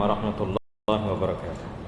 ورحمۃ اللہ وبرکاتہ۔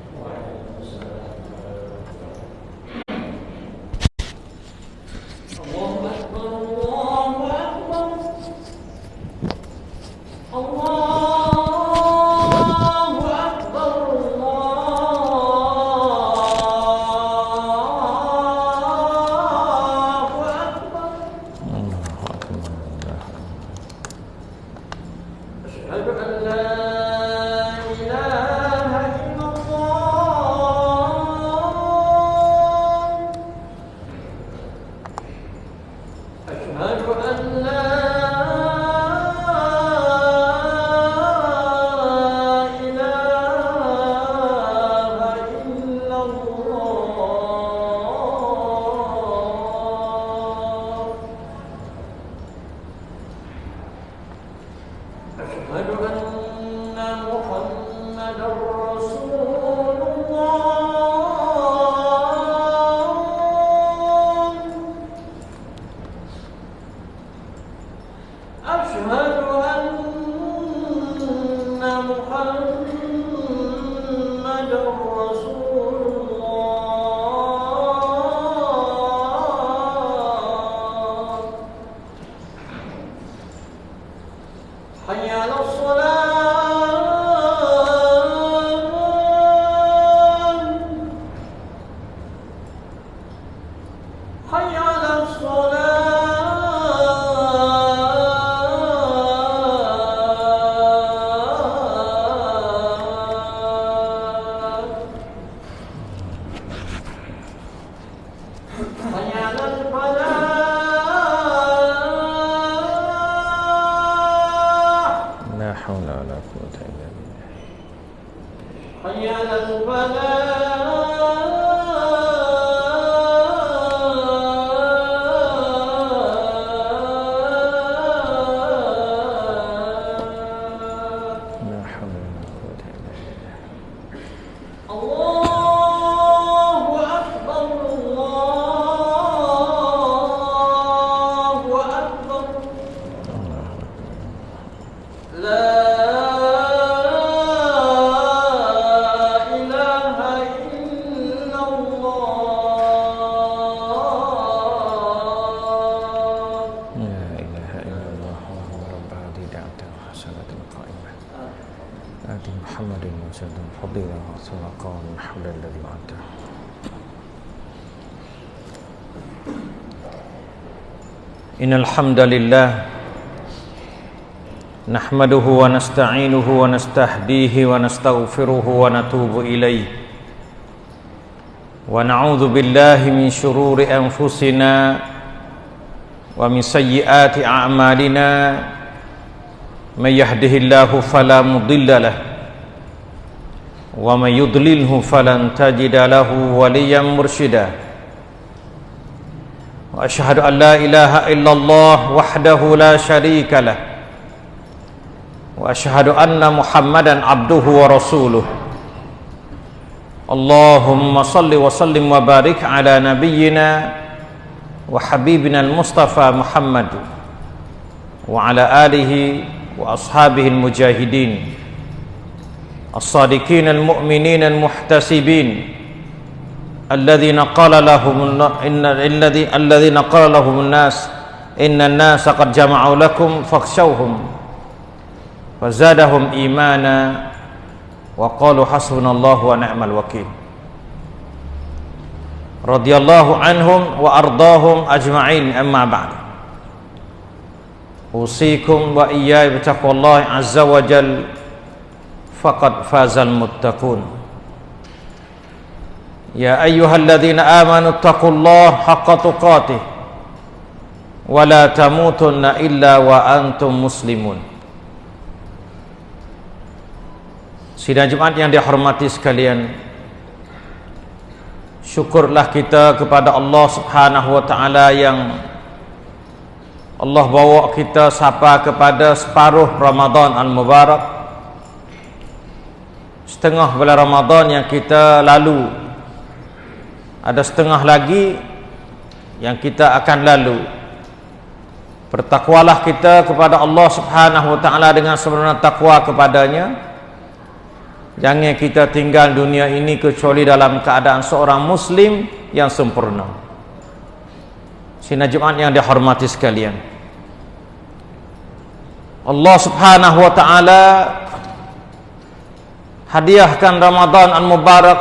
الحمد لله نحمده ونستعينه ونستهديه ونستغفره ونتوب إليه ونعوذ بالله من شرور أنفسنا ومن سيئات أعمالنا من يهده الله فلا مضل له ومن يضلله فلن تجد له وليا مرشدا واشهد ان لا اله الا الله وحده لا شريك له واشهد ان محمدا عبده ورسوله اللهم صل وسلم وبارك على نبينا وحبيبنا المصطفى محمد وعلى اله واصحابه المجاهدين الصادقين المؤمنين المحتسبين الذين قال لهم إن الذي الذين قال لهم الناس إن الناس قد جمعوا لكم فاخشوهم فزادهم إيمانا وقالوا حسبنا الله ونعم الوكيل. رضي الله عنهم وأرضاهم أجمعين أما بعد. أوصيكم وإياي بتقوى الله عز وجل فقد فاز المتقون. يا أيها الذين آمنوا اتقوا الله حق تقاته ولا تموتن إلا وأنتم مسلمون Sidang Jumat yang dihormati sekalian Syukurlah kita kepada Allah Subhanahu wa taala yang Allah bawa kita sampai kepada separuh Ramadan Al-Mubarak Setengah bulan Ramadan yang kita lalu ada setengah lagi yang kita akan lalu Bertakwalah kita kepada Allah Subhanahu wa taala dengan sebenar takwa kepadanya Jangan kita tinggal dunia ini kecuali dalam keadaan seorang muslim yang sempurna. Sina Jumat yang dihormati sekalian. Allah Subhanahu wa taala hadiahkan Ramadan al Mubarak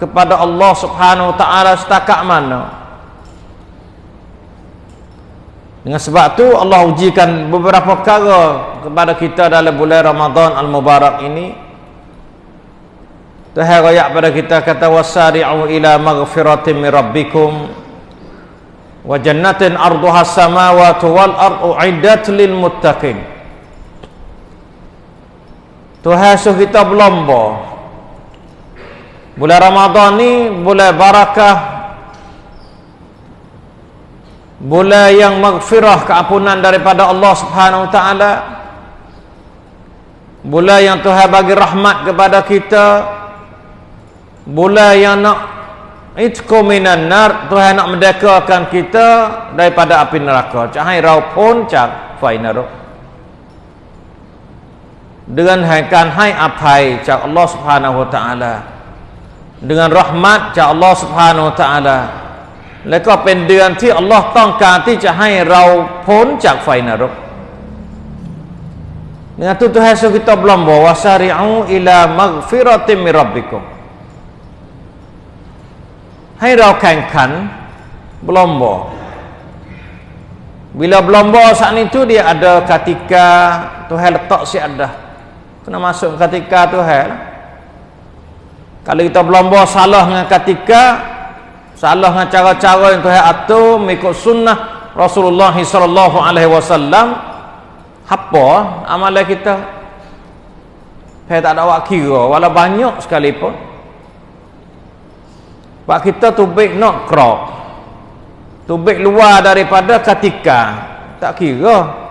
kepada Allah Subhanahu wa taala setakat mana. Dengan sebab tu Allah ujikan beberapa perkara kepada kita dalam bulan Ramadan al-Mubarak ini. Tuhan royak pada kita kata wasari'u ila maghfiratin min rabbikum wa jannatin arduha samawati wal ardu iddat lil muttaqin. Tuhan suruh kita berlomba bulan Ramadan ni bulan barakah bulan yang maghfirah keampunan daripada Allah Subhanahu taala bulan yang Tuhan bagi rahmat kepada kita Bulan yang nak itku minan nar Tuhan nak merdekakan kita daripada api neraka. Cahai rau pun cak fainaru. Dengan haikan hai apai cak Allah Subhanahu taala Dengan rahmat cak Allah Subhanahu wa taala. แล้วก็เป็นเดือนที่อัลลอฮ์ต้องการที่จะให้เราพ้นจากไฟนรก Dengan tu Tuhan suruh kita berlomba wasari'u ila maghfiratin min rabbikum. ให้เราแข่งขัน berlomba bila berlomba saat itu dia ada ketika Tuhan letak si ada kena masuk ketika Tuhan kalau kita berlomba salah dengan ketika salah dengan cara-cara yang Tuhan atur mengikut sunnah Rasulullah sallallahu alaihi wasallam apa amalan kita saya tak ada awak kira walau banyak sekalipun Pak kita tubik nak krok. Tubik luar daripada ketika. Tak kira.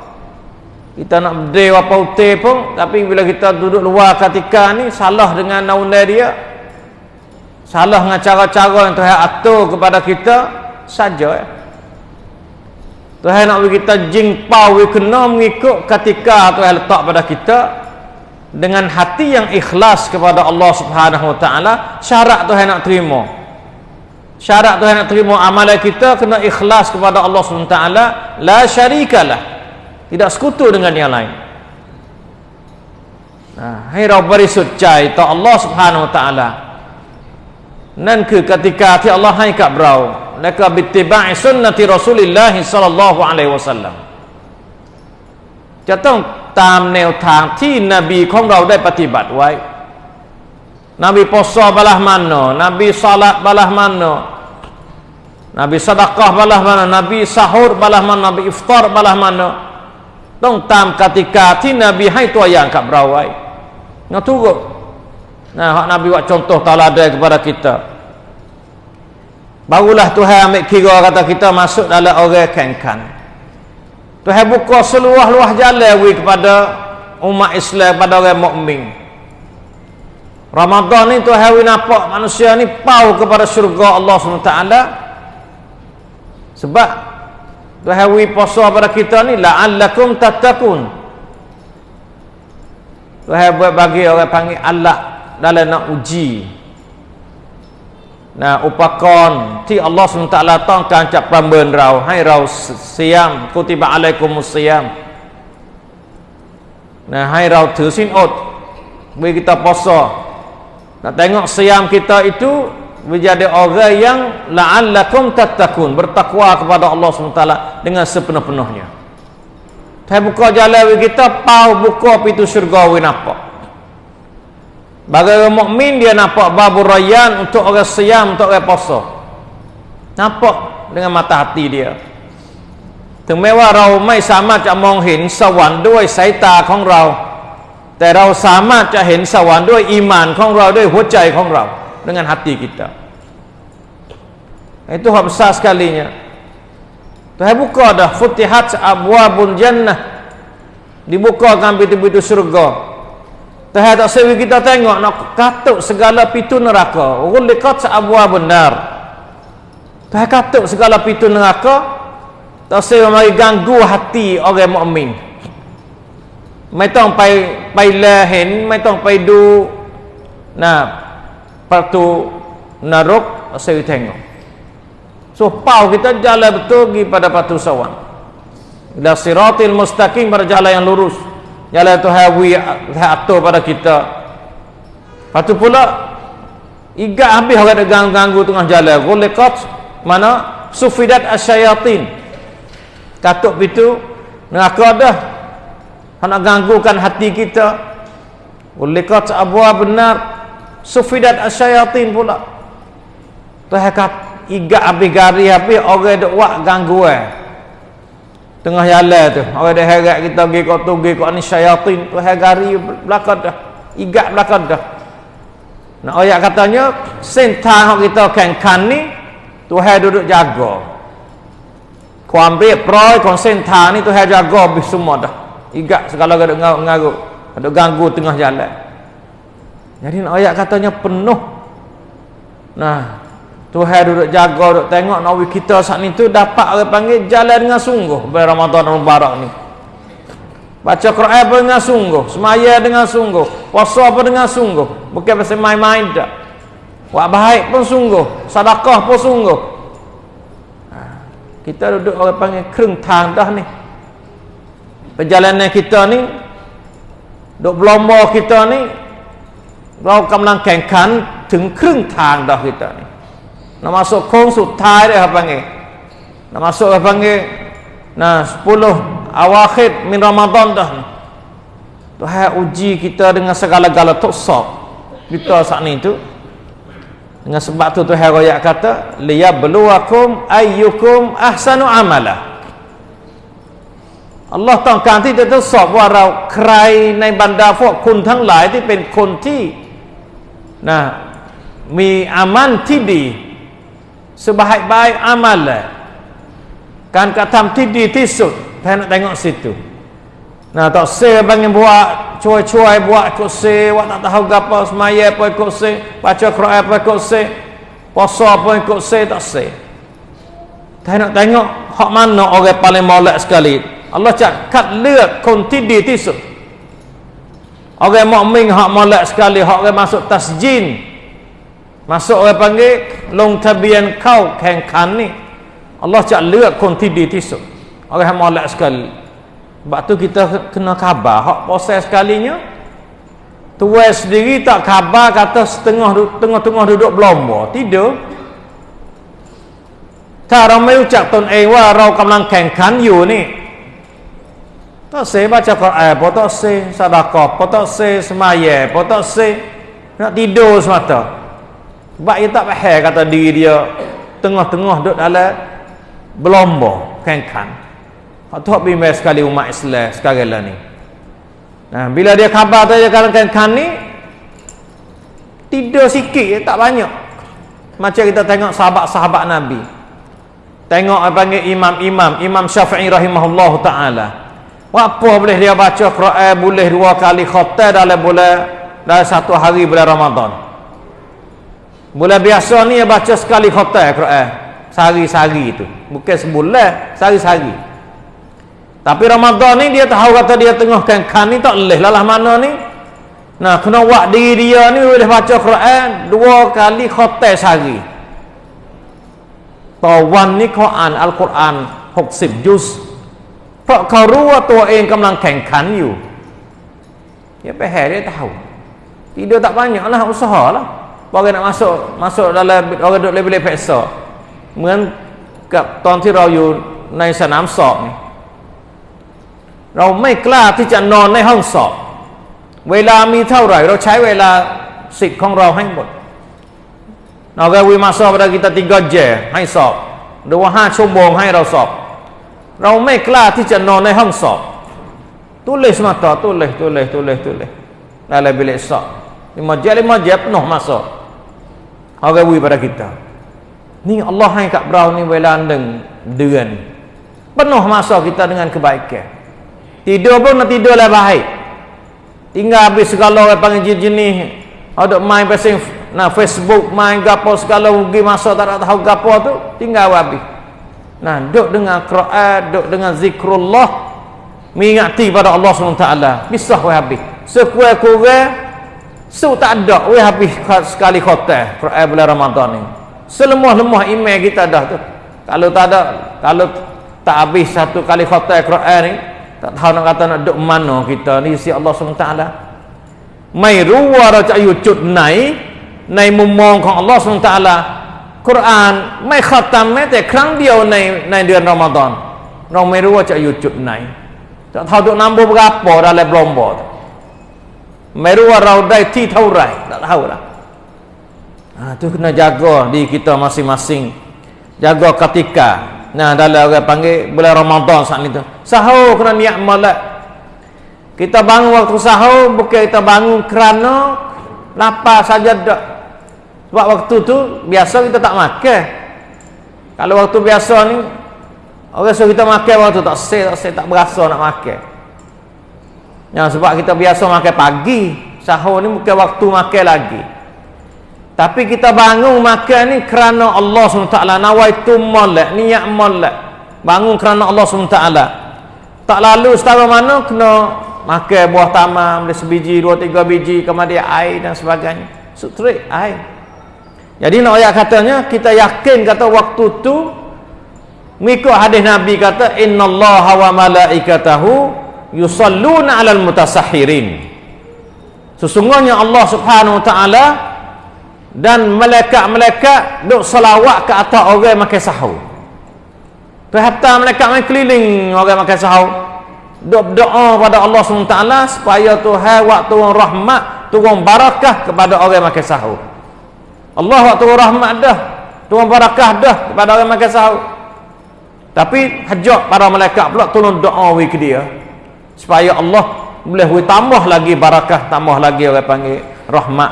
Kita nak berdiri apa utir pun. Tapi bila kita duduk luar ketika ni. Salah dengan naunai dia salah dengan cara-cara yang Tuhan atur kepada kita saja ya. Tuhan nak bagi kita jingpau we kena mengikut ketika Tuhan letak pada kita dengan hati yang ikhlas kepada Allah Subhanahu Wa Taala syarat Tuhan nak terima. Syarat Tuhan nak terima amalan kita kena ikhlas kepada Allah Subhanahu Wa Taala la syarikalah tidak sekutu dengan yang lain. Nah hai rabbari suci ta Allah Subhanahu Wa Taala. นั่นคือกติกาที่ Allah ให้กับเราและก็บิติบะสุนนะที่รอซูลิลลาฮิศ็อลลัลลอฮุอะลัยฮิวะซัลลัมจะต้องตามแนวทางที่นบีของเราได้ปฏิบัติไว้ Nabi puasa balah mana Nabi salat balah mana Nabi sedekah balah mana Nabi sahur balah mana Nabi iftar balah mana ต้องตามกติกาที่นบีให้ตัวอย่างกับเราไว้นะทุกคน Nah, hak Nabi buat contoh taladai kepada kita. Barulah Tuhan ambil kira kata kita masuk dalam orang kankan. Tuhan buka seluah-luah jalan bagi kepada umat Islam pada orang mukmin. Ramadan ni Tuhan wi nampak manusia ni pau kepada syurga Allah SWT Sebab Tuhan wi puasa pada kita ni la'allakum tattaqun. Tuhan buat bagi orang panggil Allah dalam nak uji nah upakon ti Allah SWT tongkan cak pamben rau hai rau siam kutiba alaikumus siam nah hai rau ถือศีลอด bagi kita puasa nak tengok siam kita itu menjadi orang yang la'allakum tattaqun bertakwa kepada Allah SWT dengan sepenuh-penuhnya. Saya buka jalan kita pau buka pintu syurga we nampak. Bagi orang mukmin dia nampak babu rayyan untuk orang siam untuk orang puasa. Nampak dengan mata hati dia. ถึงแม้ว่าเราไม่สามารถจะมองเห็นสวรรค์ด้วยสายตาของเราแต่เราสามารถจะเห็นสวรรค์ด้วยอีมานของเราด้วยหัวใจของเรา dengan hati kita itu hak besar sekalinya Tuhan buka dah futihat abwabul jannah dibukakan pintu-pintu syurga Tahir tak sewi kita tengok nak katuk segala pintu neraka. Gulikat seabuah benar. Tahir katuk segala pintu neraka. Tak sewi mari ganggu hati orang mukmin. mu'min. Maitong pai pai lahen, maitong pai du. Nah, patu narok sewi tengok. So, pau kita jalan betul pergi pada patu sawang. Dan siratil mustaqim berjalan yang lurus jalan tu hawi atur pada kita. Lepas pula igat habis orang ganggu-ganggu tengah jalan. Guliqat mana? Sufidat asyayatin katuk itu neraka dah. Nak ganggukan hati kita. Ulikat abwa benar sufidat asyayatin pula. Tuhan kat igat habis gari habis orang duk wak ganggu eh tengah jalan tu. Orang dah heret kita pergi kau tu pergi kau ni syayatin Tuhan gari belakang dah igat belakang dah nak ayat katanya sentang kita kan kan ni Tuhan duduk jaga. Kau ambil proy kau sentang ni Tuhan jaga habis semua dah. Igat segala ada ngaruk. Ada ganggu tengah jalan. Jadi nak ayat katanya penuh. Nah Tuhan duduk jaga duduk tengok nawi kita saat ni tu dapat orang panggil jalan dengan sungguh pada Ramadan Mubarak ni baca Quran apa dengan sungguh semaya dengan sungguh puasa apa dengan sungguh bukan pasal main-main tak buat baik pun sungguh sedekah pun sungguh ha, kita duduk orang panggil kereng tang dah ni perjalanan kita ni duk berlomba kita ni เรากำลังแข่งขันถึงครึ่งทางเด้อ kita ni nak masuk โค้งสุดท้ายเด้อครับ panggil nak masuk apa panggil nah 10 awakhir min Ramadan dah Tuhan uji kita dengan segala-gala tuksab kita saat ni tu dengan sebab tu Tuhan royak kata liyabluwakum ayyukum ahsanu amala อัลลอฮ์ต้องการที่จะทดสอบว่าเราใครในบรรดาพวกคุณทั้งหลายที่เป็นคนที่นะมีอามันที่ดี sebaik-baik amal lah. การกระทำที่ดีที่สุดแทน tengok situ nah tak se bang buat cuai-cuai buat ikut se buat tak tahu apa semaya apa ikut se baca Quran apa ikut se puasa apa ikut se tak se tengok tengok hak mana orang paling molek sekali Allah cak kat ลือกคนที่ดีที่สุด orang mukmin hak molek sekali hak orang masuk tasjin masuk orang panggil long tabian kau แข่งขันนี่ Allah cak เลือก คนที่ดีที่สุด orang hak molek sekali sebab tu kita kena khabar hak proses sekalinya tuai sendiri tak khabar kata setengah tengah-tengah duduk berlomba tidur ถ้าเราไม่รู้จักตนเองว่าเรากำลังแข่งขันอยู่นี่ tak se baca Quran, apa tak se sedekah, apa tak se semaya, apa tak se nak tidur semata. Sebab dia tak faham kata diri dia tengah-tengah duduk dalam berlomba kan-kan. Hak tu hak bimbang sekali umat Islam sekarang lah ni. Nah, bila dia khabar tu dia kan-kan ni tidur sikit tak banyak. Macam kita tengok sahabat-sahabat Nabi. Tengok apa panggil imam-imam, Imam Syafi'i rahimahullahu taala. Apa boleh dia baca Quran boleh dua kali khatam dalam bulan dalam satu hari bulan Ramadan. Bulan biasa ni dia baca sekali khatam Quran sehari-sehari itu. Bukan sebulan, sehari-sehari. Tapi Ramadan ni dia tahu kata dia tengah kan kan ni tak leh lah mana ni. Nah, kena buat diri dia ni boleh baca Quran dua kali khatam sehari. Tawan ni Quran Al-Quran 60 juz เพราะเขารู้ว่าตัวเองกำลังแข่งขันอยู่ya pahal dia tahu tidur tak banyak lah usaha lah Orang nak masuk masuk dalam orang duduk lebih-lebih peksa เหมือนกับตอนที่เราอยู่ในสนามสอบ เราไม่กล้าที่จะนอนในห้องสอบ เวลามีเท่าไหร่ เราใช้เวลาสิทธิ์ของเราให้หมดเราก็วิมาสอบ pada kita tiga jam ให้สอบหรือว่าห้าชั่วโมงให้เราสอบเราไม่กล้าที่จะนอนในห้องสอบ tulis mata tulis tulis tulis tulis dalam bilik sop lima jam lima jam penuh masuk orang beri pada kita. Ni Allah yang kat berau ni boleh landeng dengan penuh masa kita dengan kebaikan. Tidur pun nak tidur lah baik. Tinggal habis segala orang panggil jenis ada main pasang nah Facebook main gapo segala rugi masa tak tahu gapo tu tinggal habis. Nah duk dengan Quran duk dengan zikrullah mengingati pada Allah SWT bisa weh habis. Sekuat-kuat So tak ada we habis sekali khotel Quran bulan Ramadan ni. Selemah-lemah email kita dah tu. Kalau tak ada kalau tak habis satu kali khotel Quran ni, tak tahu nak kata nak duk mana kita ni si Allah SWT. Mai ruwa ra cak yucut nai, nai mumongของ Allah SWT. Quran ไม่ขตัมแม้แต่ครั้งเดียวในในเดือนรอมฎอนเราไม่รู้ว่าจะอยู่จุดไหนจะเท่าตัวนำบุบกาปออะไรบลอมบอด ไม่รู้ว่าเราได้ที่เท่าไหร่ tak tahu lah ha, tu kena jaga di kita masing-masing jaga ketika nah dalam orang panggil bulan Ramadan saat itu sahur kena niat malak kita bangun waktu sahur bukan kita bangun kerana lapar saja tak sebab waktu tu biasa kita tak makan kalau waktu biasa ni orang suruh kita makan waktu tak sel tak sel tak berasa nak makan Ya, sebab kita biasa makan pagi. Sahur ni bukan waktu makan lagi. Tapi kita bangun makan ni kerana Allah SWT. Nawaitu malak. Niat malak. Bangun kerana Allah SWT. Tak lalu setara mana kena makan buah tamam. Boleh sebiji, dua, tiga biji. Kemudian air dan sebagainya. Sutrik air. Jadi nak ayat katanya. Kita yakin kata waktu tu. Mengikut hadis Nabi kata. Inna Allah wa malaikatahu yusalluna 'alal mutasahhirin sesungguhnya Allah Subhanahu wa taala dan malaikat-malaikat duk selawat ke atas orang makan sahur. Perhata malaikat main keliling orang makan sahur. Duk berdoa pada Allah SWT supaya Tuhan waktu rahmat turun barakah kepada orang makan sahur. Allah waktu rahmat dah turun barakah dah kepada orang makan sahur. Tapi hajat para malaikat pula tolong doa ke dia supaya Allah boleh tambah lagi barakah tambah lagi orang panggil rahmat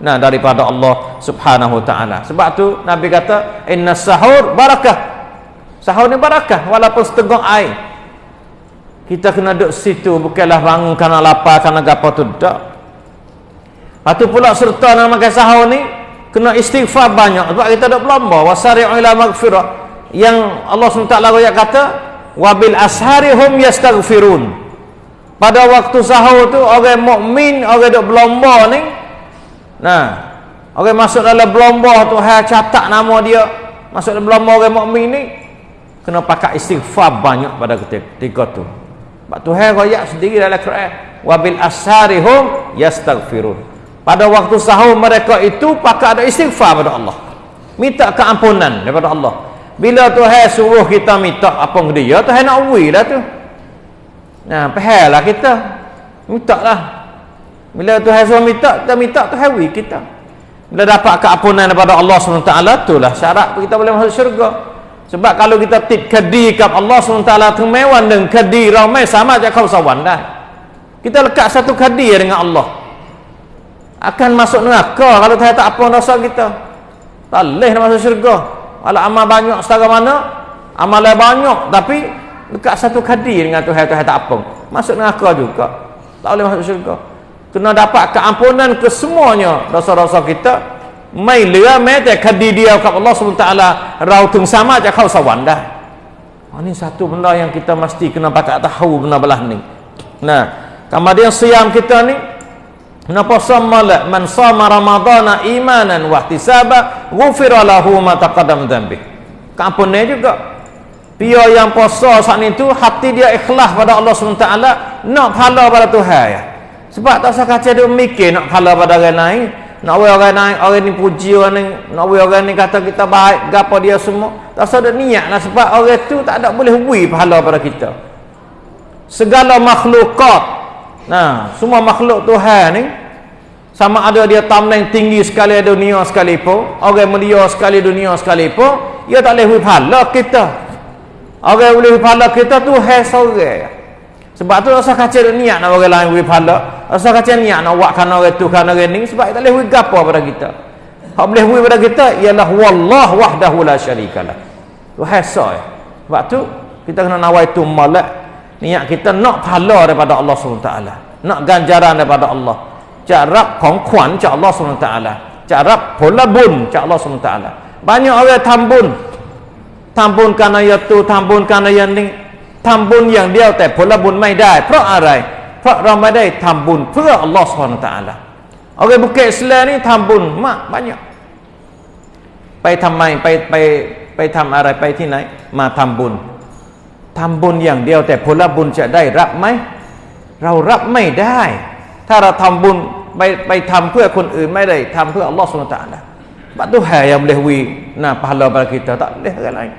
nah daripada Allah Subhanahu taala. Sebab tu nabi kata inna sahur barakah. Sahur ni barakah walaupun setengah air. Kita kena duduk situ bukanlah bangun kerana lapar kerana gapo tu tak. Lepas pula serta nak makan sahur ni kena istighfar banyak. Sebab kita duduk berlomba. Wasari'u ila maghfirah. Yang Allah SWT kata wabil asharihum yastaghfirun pada waktu sahur tu orang mukmin orang duk berlomba ni nah orang masuk dalam berlomba tu ha catat nama dia. Masuk dalam berlomba orang mukmin ni kena pakai istighfar banyak pada ketika tu. Sebab Tuhan royak sendiri dalam Quran wabil asharihum yastaghfirun. Pada waktu sahur mereka itu pakai ada istighfar pada Allah. Minta keampunan daripada Allah. Bila Tuhan suruh kita minta apa dia? Tuhan nak uwi lah tu Nah, pahal lah kita. Minta lah. Bila Tuhan suruh minta, kita minta Tuhan beri kita. Bila dapat keampunan daripada Allah SWT, itulah syarat kita boleh masuk syurga. Sebab kalau kita tip kedi kat Allah SWT temewan dengan kedi ramai sama je kau sawan dah. Kita lekat satu kedi dengan Allah. Akan masuk neraka kalau Tuhan tak apa rasa kita. Tak boleh masuk syurga. Kalau amal banyak setara mana, amal banyak tapi dekat satu kadi dengan Tuhan Tuhan tak apa. Masuk neraka juga. Tak boleh masuk syurga. Kena dapat keampunan ke semuanya dosa-dosa kita. Mai lia mete kadi dia kat Allah SWT. Rautung sama aja kau sawan dah. Oh, ini satu benda yang kita mesti kena pakai tahu benda belah ni. Nah kemudian siam kita ni. Kenapa samala man sama ramadana imanan wa ihtisaba ghufira lahu ma taqaddam dhanbi. Kampunnya juga Pia yang puasa saat itu hati dia ikhlas pada Allah SWT nak pahala pada Tuhan ya. Sebab tak usah kacau dia mikir nak pahala pada orang lain. Nak we orang lain, orang ni puji orang ni, nak we orang ni kata kita baik, gapo dia semua. Tak usah ada niat lah sebab orang tu tak ada boleh wi pahala pada kita. Segala makhlukat. Nah, semua makhluk Tuhan ni sama ada dia tamlang tinggi sekali dunia sekalipun, orang mulia sekali dunia sekalipun, ia tak boleh wi pahala kita. Orang boleh pahala kita tu hai sorang. Sebab tu rasa kacau niat nak orang lain boleh pahala. Rasa kacau niat nak buatkan orang tu kan orang ni sebab tak boleh gapo pada kita. Hak boleh bagi pada kita ialah wallah wahdahu la syarikalah. Tu hai sorang. Eh. Sebab tu kita kena nawai tu malak niat kita nak pahala daripada Allah SWT nak ganjaran daripada Allah carap kongkuan cak Allah SWT carap pola bun cak Allah SWT banyak orang tambun ผลบุญจาก Allah SWT banyak orang tambun tambun kerana ya tu tambun kerana yang ni ทำบุญอย่างเดียวแต่ผลบุญไม่ได้ เพราะอะไร เพราะเราไม่ได้ทำบุญเพื่ออัลลอฮฺสุบฮานาตะอาลาโอเคบุคคลอิสลนี่ทำบุญมาก banyak ไปทำไมไปไปไปทำอะไรไปที่ไหน มาทำบุญทำบุญอย่างเดียว แต่ผลบุญจะได้รับไหม เรารับไม่ได้ ถ้าเราทำบุญไปไปทำเพื่อคนอื่นไม่ได้ทำเพื่ออัลลอฮฺสุบฮานาตะอาลา Sebab tu hal yang boleh wi nah pahala pada kita tak boleh orang lain.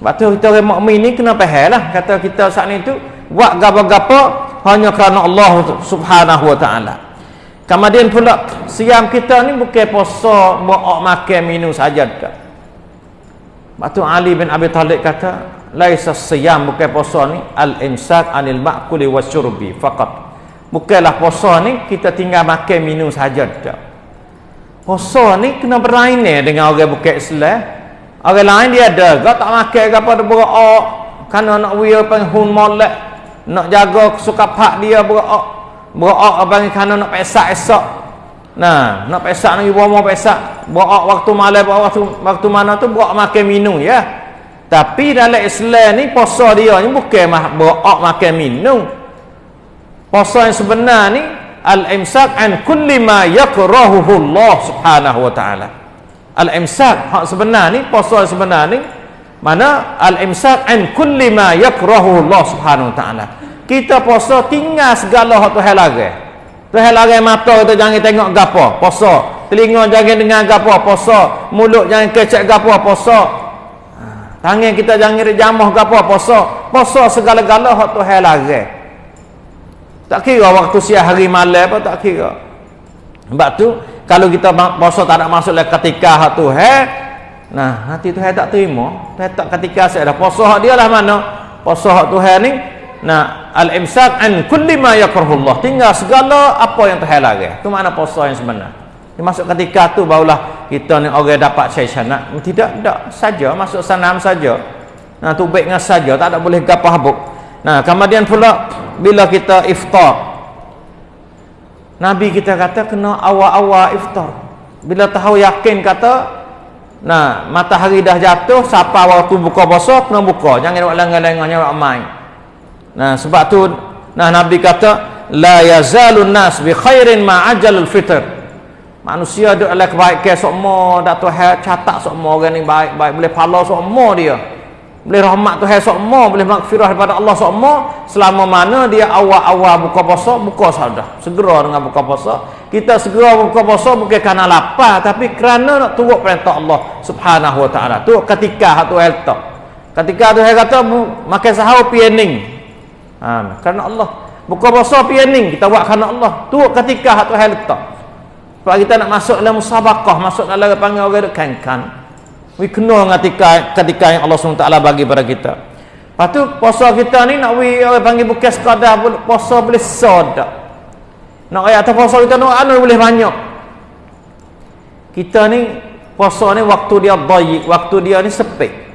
Sebab tu kita orang mukmin ni kena faham lah kata kita saat ni tu buat gapo-gapo hanya kerana Allah Subhanahu wa taala. Kemudian pula siam kita ni bukan puasa buat makan minum saja tak. Sebab tu Ali bin Abi Talib kata laisa siyam bukan puasa ni al-imsak anil ma'kuli wasyurbi faqat. Bukanlah puasa ni kita tinggal makan minum saja tak. Puasa ni kena berlainan dengan orang bukan Islam Orang lain dia ada, kau tak makan ke apa dia berok. Kerana nak wia penghun molek. Nak jaga suka pak dia berok. Berok apa ni kerana nak pesak esok. Nah, nak pesak nak ibu mau pesak. Berok waktu malam, waktu, waktu mana tu berok makan minum ya. Tapi dalam Islam ni puasa dia ni bukan mah berok makan minum. Puasa yang sebenar ni al-imsak an kulli ma yakrahuhu Allah Subhanahu wa taala al-imsak hak sebenar ni puasa sebenar ni mana al-imsak an kulli ma yakrahu Allah Subhanahu wa taala. Kita puasa tinggal segala hak Tuhan larang. Tuhan larang mata kita jangan tengok gapo puasa. Telinga jangan dengar gapo puasa. Mulut jangan kecek gapo puasa. Ha, tangan kita jangan jamah gapo puasa. Puasa segala-gala hak Tuhan larang. Tak kira waktu siang hari malam apa tak kira. Sebab tu kalau kita puasa tak nak masuk dalam ketika tu he? Nah nanti tu tak terima. Tu tak ketika saya dah. Puasa hak dia lah mana? Puasa hak tu he ni nah al imsak an kulli ma yakrahullah tinggal segala apa yang Tuhan larang tu makna puasa yang sebenar. Dia masuk ketika tu barulah kita ni orang dapat syaisana tidak tidak saja. Masuk sanam saja. Nah tu baik saja. Tak ada boleh gapah habuk nah kemudian pula bila kita iftar Nabi kita kata kena awal-awal iftar. Bila tahu yakin kata nah matahari dah jatuh siapa waktu buka puasa kena buka. Jangan buat lengah-lengahnya buat main. Nah sebab tu nah Nabi kata la yazalun nas bi khairin ma ajalul fitr. Manusia ada dalam kebaikan semua dak Tuhan catat semua orang ni baik-baik boleh pahala semua dia boleh rahmat Tuhan semua boleh makfirah daripada Allah semua selama mana dia awal-awal buka puasa buka sadah segera dengan buka puasa. Kita segera buka puasa bukan kerana lapar tapi kerana nak turut perintah Allah subhanahu wa ta'ala. Tu ketika tu letak. Ketika tu saya kata makan sahur pianing ha, kerana Allah. Buka puasa pianing kita buat kerana Allah. Tu ketika tu letak. Sebab kita nak masuk dalam musabakah masuk dalam panggil orang kan-kan we kena ketika ketika yang Allah SWT bagi pada kita. Lepas tu puasa kita ni nak we orang panggil bukan sekadar puasa boleh sodak nak ayat atas puasa kita nak anu boleh banyak. Kita ni puasa ni waktu dia baik waktu dia ni sepi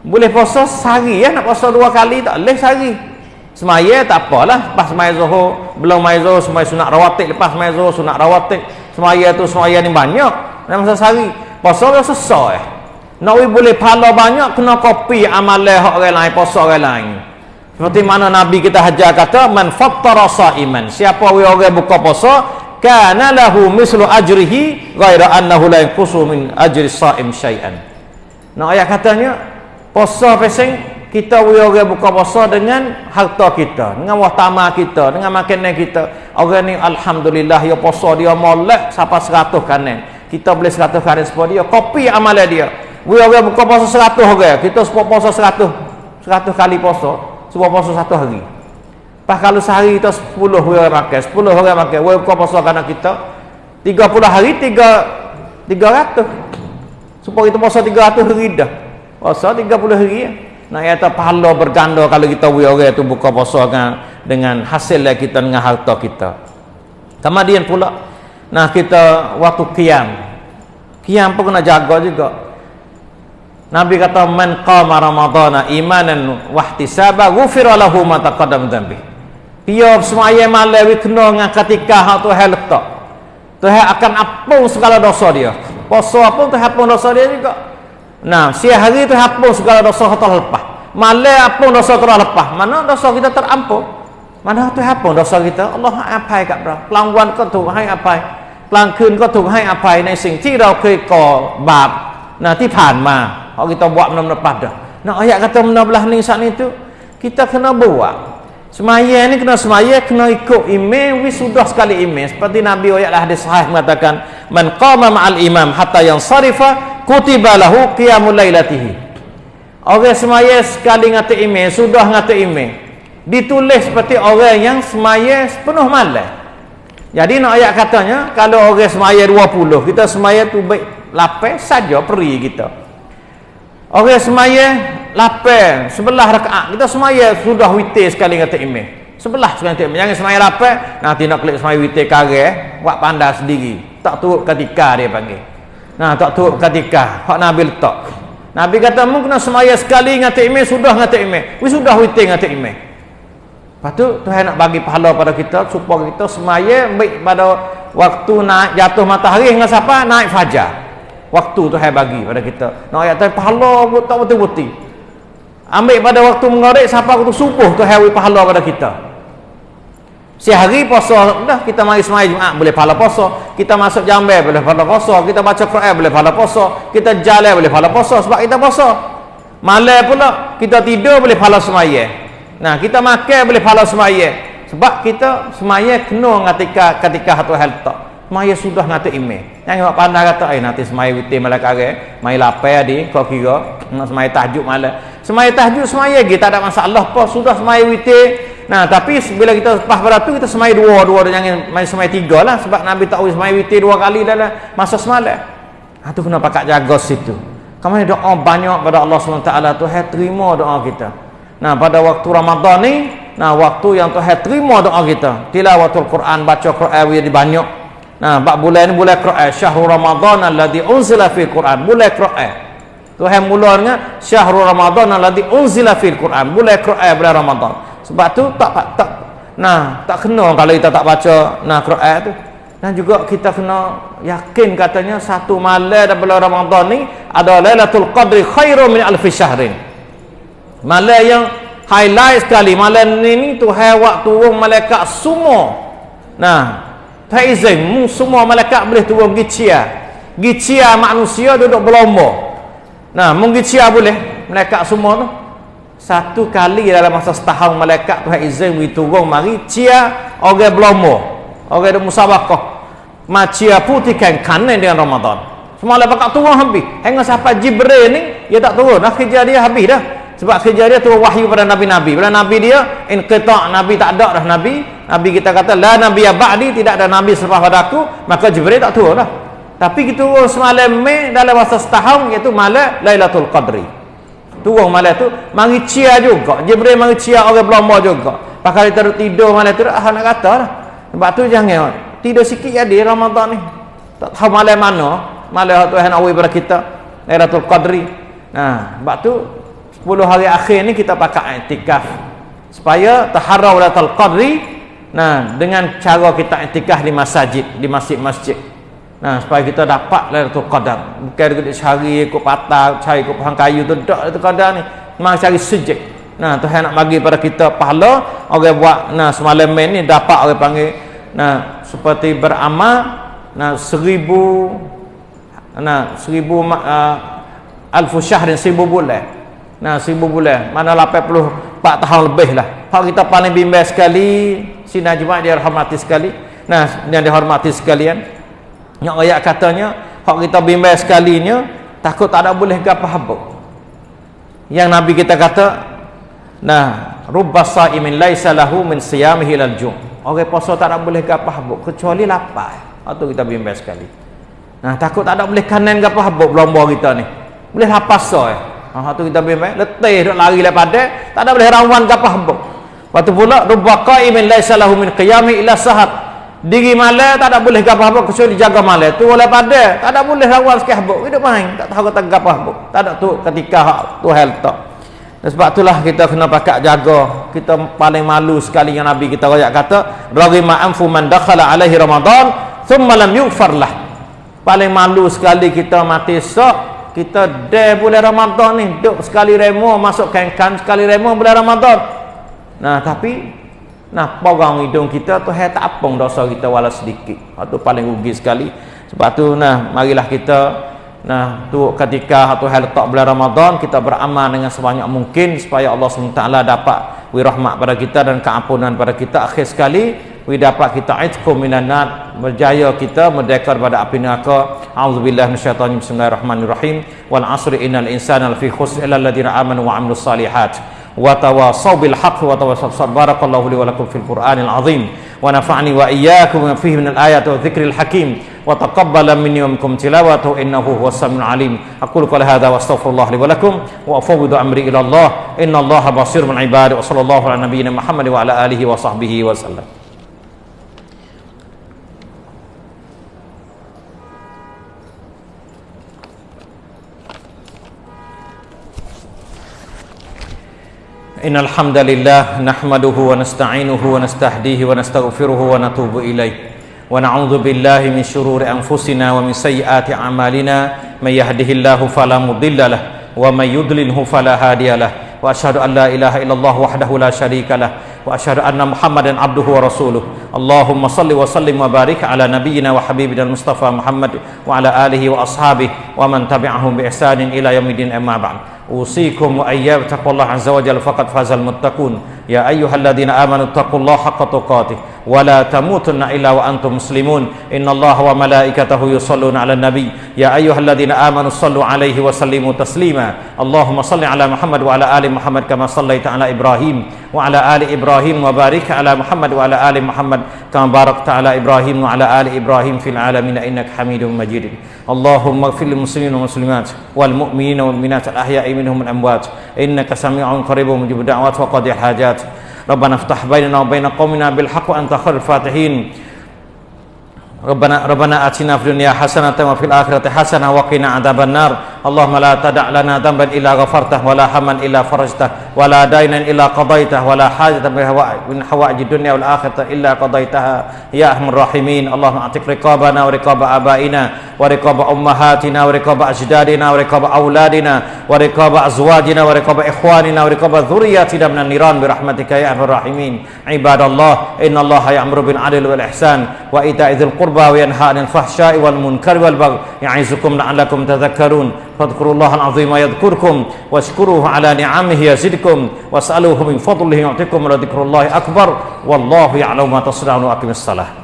boleh puasa sehari ya nak puasa dua kali tak? Boleh sehari. Semaya tak apalah lepas semaya zuhur belum semaya zuhur semaya sunat rawatib lepas semaya zuhur sunat rawatib. Semaya tu semaya ni banyak dalam masa sehari puasa dia sesat eh? Nak boleh pahala banyak kena kopi amalan hak orang lain puasa orang lain. Seperti mana nabi kita hajar kata man fattara saiman. Siapa we orang buka puasa kana lahu mislu ajrihi ghaira annahu la yanqusu min ajri saim syai'an. Nah ayat katanya puasa pesing kita we orang buka puasa dengan harta kita dengan wahtama kita dengan makanan kita. Orang ni alhamdulillah ya puasa dia molek siapa 100 kanan kita boleh 100 kanan sebab dia kopi amalan dia orang buka puasa seratus orang. Kita sebab puasa seratus. Seratus kali puasa. Sebab puasa satu hari. Pas kalau sehari kita sepuluh orang makan. Sepuluh orang makan. We buka puasa kerana kita. Tiga puluh hari, tiga tiga ratus. Supaya kita puasa tiga ratus hari dah. Puasa tiga puluh hari. Ya. Nak kata pahala berganda kalau kita orang itu buka puasa dengan, dengan hasil kita dengan harta kita. Kemudian pula. Nah kita waktu kiam, kiam pun kena jaga juga. Nabi kata man qama ramadhana imanan wahtisaba ghufira lahu ma taqaddama dhanbi. Dia semaya malam wit kena dengan ketika hak tu letak. tak. Tuhan akan hapus segala dosa dia. Puasa pun tu hapus dosa dia juga. Nah, siang hari tu hapus segala dosa hak telah lepas. Malam hapus dosa telah lepas. Mana dosa kita terampun? Mana tu hapus dosa kita? Allah apa kat bro? Pelangguan kau tu hai apa? กลางวันก็ถูกให้อภัยกลางคืนก็ถูกให้อภัยในสิ่งที่เราเคยก่อบาปนะที่ผ่านมา kalau kita buat benda-benda pada nak ayat kata benda belah ni saat ni tu kita kena buat semaya ni kena semaya kena ikut imam wis sudah sekali imam seperti Nabi ayat hadis sahih mengatakan man qama ma'al imam hatta yang sarifa kutiba lahu qiyamul lailatihi orang semaya sekali ngata imam sudah ngata imam ditulis seperti orang yang semaya sepenuh malam jadi nak ayat katanya kalau orang semaya 20 kita semaya tu baik lapis saja peri kita Orang semaya lapar sebelah rakaat. Kita semaya sudah witir sekali kata imam. Sebelah sekali kata imam. Jangan semaya lapar, nanti nak klik semaya witir kare, buat pandai sendiri. Tak turut ketika dia panggil. Nah, tak turut ketika. Hak Nabi letak. Nabi kata, mu kena semaya sekali ngata imam, sudah ngata imam. Wis sudah witir ngata imam. Lepas tu, Tuhan nak bagi pahala pada kita supaya kita semaya baik pada waktu naik jatuh matahari dengan siapa? Naik fajar. Waktu tu hai bagi pada kita. Nak ayat tu pahala tak betul-betul ambil pada waktu mengarik siapa waktu subuh tu hai pahala pada kita. Sehari puasa dah kita mari semai Jumaat boleh pahala puasa. Kita masuk jambe boleh pahala puasa. Kita baca Quran boleh pahala puasa. Kita jalan boleh pahala puasa sebab kita puasa. Malam pula kita tidur boleh pahala semaya nah kita makan boleh pahala semaya sebab kita semaya kena ketika ketika hatu hal tak Maya sudah nanti ime. Yang awak pandai kata, eh nanti semaya witir malam kare, mai lapar di, kau kira, nak semaya tahajud malam. Semaya tahajud semaya lagi, tak ada masalah apa, sudah semaya witir. Nah, tapi bila kita lepas pada tu, kita semaya dua, dua, jangan main semaya tiga lah. Sebab Nabi tahu semaya witir dua kali dalam masa semalam. Ha, tu kena pakat jaga situ. Kamu doa banyak pada Allah SWT, Tuhan terima doa kita. Nah, pada waktu Ramadan ni, nah waktu yang Tuhan terima doa kita. Tilawatul Quran, baca Quran, dia banyak. Nah, bab bulan ni bulan Quran, syahrul Ramadan alladhi unzila fil Quran, bulan Quran. Tuhan mula dengan syahrul Ramadan alladhi unzila fil Quran, bulan Quran bulan Ramadan. Sebab tu tak tak nah, tak kena kalau kita tak baca nah Quran tu. Dan juga kita kena yakin katanya satu malam dalam bulan Ramadan ni ada Lailatul Qadri khairu min alf syahrin. Malam yang highlight sekali. Malam ni ni Tuhan waktu turun malaikat semua. Nah, tak izin. Mu semua malaikat boleh turun gicia gicia manusia duduk berlomba. Nah mu gicia boleh. Malaikat semua tu. Satu kali dalam masa setahun malaikat Tuhan izin we turun mari cia orang berlomba. Orang ada musabakah. Macia putihkan kanan dengan Ramadan. Semua malaikat turun habis. Hingga sampai Jibril ni dia tak turun. Kerja dia habis dah sebab kerja dia tu wahyu pada nabi-nabi. Bila nabi dia inqita nabi tak ada dah nabi. Nabi kita kata la nabi ya ba'di tidak ada nabi selepas pada aku maka jibril tak turun dah. Tapi kita turun semalam Mei dalam masa setahun iaitu malam Lailatul Qadri. Turun malam tu mari cia juga. Jibril mari cia orang berlomba juga. Pakal kita tidur malam tu ah nak kata lah sebab tu jangan tidur sikit jadi Ramadan ni. Tak tahu malam mana. Malam Tuhan nak pada kita Lailatul Qadri. Nah sebab tu 10 hari akhir ni kita pakai i'tikaf. Supaya taharrau latal qadri nah dengan cara kita i'tikaf di masjid di masjid-masjid. Nah supaya kita dapat lailatul qadar. Bukan dekat cari ikut patah cari ikut pohon kayu tu tak itu qadar ni. Memang cari sejik nah Tuhan nak bagi pada kita pahala orang buat nah semalam ni dapat orang panggil nah seperti beramal nah seribu nah seribu uh, alfu syahrin seribu bulan Nah, seribu bulan. Mana 84 tahun lebih lah. Hak kita paling bimbang sekali. Sinar Jumat dia hormati sekali. Nah, yang dihormati sekalian. Yang ayat katanya, hak kita bimbang sekalinya, takut tak ada boleh gapa habuk. Yang Nabi kita kata, nah, rubba sa'imin laisa lahu min siyamihi lal jum. Orang puasa tak ada boleh gapa habuk kecuali lapar. Atau kita bimbang sekali. Nah, takut tak ada boleh kanan gapa habuk berlomba kita ni. Boleh lapar so ya. Ha tu kita bimbang, letih dak lari daripada, tak ada boleh rawan apa hembuk. Waktu pula rubba qaimin laisa lahu min qiyami illa sahat. diri malam tak ada boleh gapah apa kecuali jaga malam tu oleh pada tak ada boleh lawan sikit habuk hidup main. Tak tahu kata gapah habuk tak ada tu ketika tu hal tak sebab itulah kita kena pakat jaga. Kita paling malu sekali yang Nabi kita rakyat kata raghima anfu man dakhala alaihi ramadan thumma lam yughfar lah. Paling malu sekali kita mati sok kita dah bulan Ramadan ni duk sekali remo masuk kan sekali remo bulan Ramadan nah tapi Nah, porang hidung kita tu hai tak apung dosa kita wala sedikit. Itu paling rugi sekali. Sebab tu nah, marilah kita nah tu ketika satu hal letak bulan Ramadan kita beramal dengan sebanyak mungkin supaya Allah SWT dapat wirahmat pada kita dan keampunan pada kita akhir sekali dapat kita itkum minanat Berjaya kita merdeka daripada api neraka. A'udzubillah minasyaitan Bismillahirrahmanirrahim. Wal asri innal insana lafi khusr illa alladziina aamanu wa 'amilus shalihat Wa tawasaw bil haqqi Wa tawasaw sabarakallahu li wa lakum Fil quranil azim. Wa nafa'ni wa iyyakum iyaakum Fihi minal ayati wa zikril hakim. Wa taqabbala minni wa minkum tilawatu Innahu huwas samiul alim. Aqulu qala hadha wa astaghfirullah li wa lakum. Wa afawwidu amri ila Allah. Innallaha basirun min ibadi. Wa sallallahu ala nabiyyina Muhammad Wa ala alihi wa sahbihi wa sallam. إن الحمد لله نحمده ونستعينه ونستهديه ونستغفره ونتوب إليه. ونعوذ بالله من شرور أنفسنا ومن سيئات أعمالنا. من يهده الله فلا مضل له ومن يضلله فلا هادي له. وأشهد أن لا إله إلا الله وحده لا شريك له. وأشهد أن محمدا عبده ورسوله. اللهم صل وسلم وبارك على نبينا وحبيبنا المصطفى محمد وعلى آله وأصحابه ومن تبعهم بإحسان إلى يوم الدين. أما بعد. أوصيكم وأيام تقوى الله عز وجل فقد فاز المتقون يا أيها الذين آمنوا اتقوا الله حق تقاته ولا تموتن إلا وأنتم مسلمون إن الله وملائكته يصلون على النبي يا أيها الذين آمنوا صلوا عليه وسلموا تسليما اللهم صل على محمد وعلى آل محمد كما صليت على إبراهيم وعلى آل إبراهيم وبارك على محمد وعلى آل محمد كما باركت على إبراهيم وعلى آل إبراهيم في العالمين إنك حميد مجيد اللهم اغفر للمسلمين والمسلمات والمؤمنين والمؤمنات الأحياء منهم الأموات إنك سميع قريب مجيب الدعوات وقضي الحاجات ربنا افتح بيننا وبين قومنا بالحق وأنت خير الفاتحين. ربنا ربنا آتنا في الدنيا حسنة وفي الآخرة حسنة وقنا عذاب النار. اللهم لا تدع لنا ذنبا إلا غفرته ولا هما إلا فرجته ولا دينا إلا قضيته ولا حاجة من حوائج الدنيا والآخرة إلا قضيتها. يا أرحم الراحمين. اللهم أعتق رقابنا ورقاب آبائنا ورقاب أمهاتنا ورقاب أجدادنا ورقاب أولادنا ورقاب أزواجنا ورقاب إخواننا ورقاب ذرياتنا من النيران برحمتك يا أرحم الراحمين. عباد الله إن الله يأمر بالعدل والإحسان وإيتاء ذي القربى وينهى عن الفحشاء والمنكر والبغي يعظكم لعلكم تذكرون. فاذكروا الله العظيم يذكركم واشكروه على نعمه يزدكم واسألوه من فضله يعطيكم ولذكر الله أكبر والله يعلم ما تصنعون وأقم الصلاة